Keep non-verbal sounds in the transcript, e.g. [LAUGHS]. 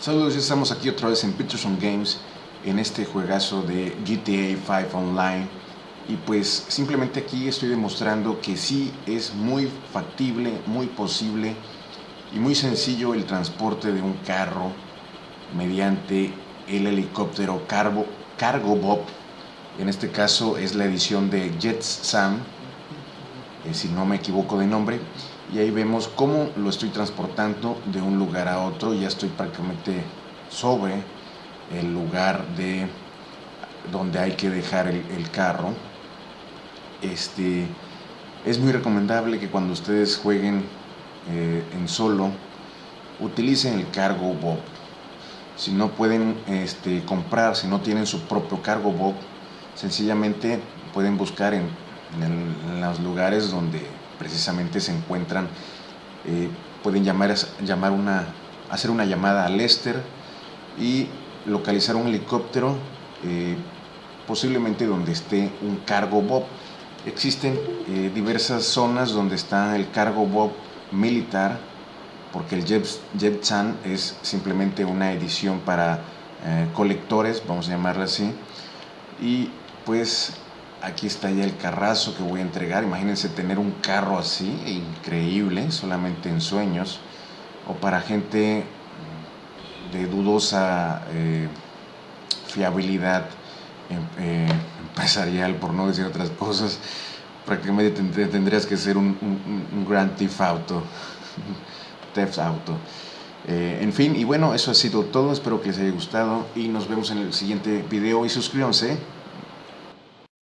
Saludos, ya estamos aquí otra vez en Peterson Games en este juegazo de GTA 5 Online. Y pues simplemente aquí estoy demostrando que sí es muy factible, muy posible y muy sencillo el transporte de un carro mediante el helicóptero Cargo, Bob. En este caso es la edición de Jets Sam eh, si no me equivoco de nombre y ahí vemos cómo lo estoy transportando de un lugar a otro, ya estoy prácticamente sobre el lugar de donde hay que dejar el, carro. Este, es muy recomendable que cuando ustedes jueguen eh, en solo, utilicen el cargo Bob. Si no pueden este, comprar, si no tienen su propio cargo Bob, sencillamente pueden buscar en, en los lugares donde precisamente se encuentran, eh, pueden llamar, llamar una, hacer una llamada a Lester y localizar un helicóptero, eh, posiblemente donde esté un cargo Bob. Existen eh, diversas zonas donde está el cargo Bob militar, porque el Jet, Chan es simplemente una edición para colectores, vamos a llamarla así, y pues aquí está ya el carrazo que voy a entregar. Imagínense tener un carro así, increíble, solamente en sueños. O para gente de dudosa eh, fiabilidad em, eh, empresarial, por no decir otras cosas, prácticamente tendrías que ser un, un, Grand Theft Auto. [LAUGHS] Theft Auto. Eh, en fin, y bueno, eso ha sido todo. Espero que les haya gustado y nos vemos en el siguiente video y suscríbanse.